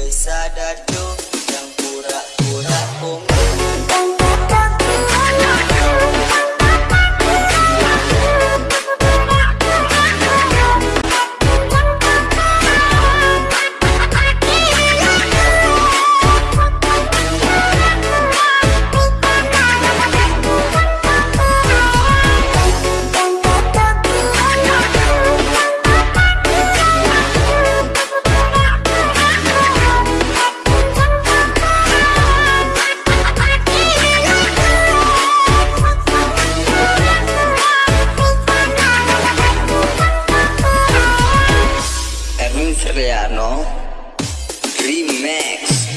always said I do. ¿No? Remix.